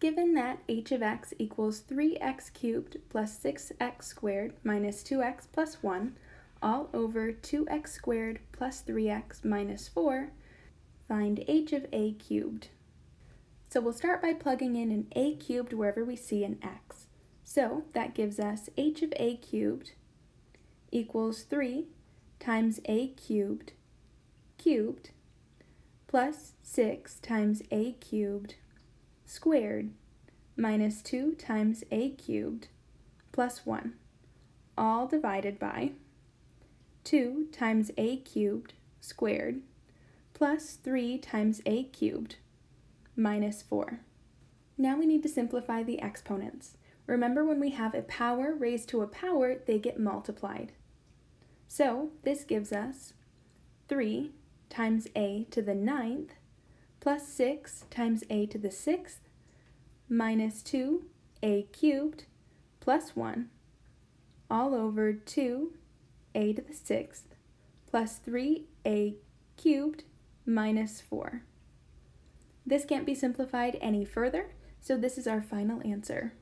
Given that h of x equals 3x cubed plus 6x squared minus 2x plus 1 all over 2x squared plus 3x minus 4, find h of a cubed. So we'll start by plugging in an a cubed wherever we see an x. So that gives us h of a cubed equals 3 times a cubed cubed plus 6 times a cubed squared minus 2 times a cubed plus 1, all divided by 2 times a cubed squared plus 3 times a cubed minus 4. Now we need to simplify the exponents. Remember when we have a power raised to a power, they get multiplied. So this gives us 3 times a to the ninth plus 6 times a to the 6th minus 2a cubed plus 1 all over 2a to the 6th plus 3a cubed minus 4. This can't be simplified any further, so this is our final answer.